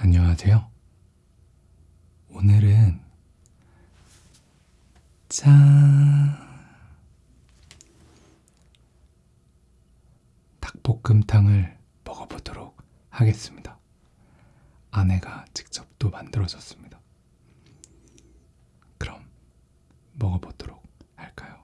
안녕하세요. 오늘은 짠 닭볶음탕을 먹어보도록 하겠습니다. 아내가 직접 또 만들어줬습니다. 그럼 먹어보도록 할까요?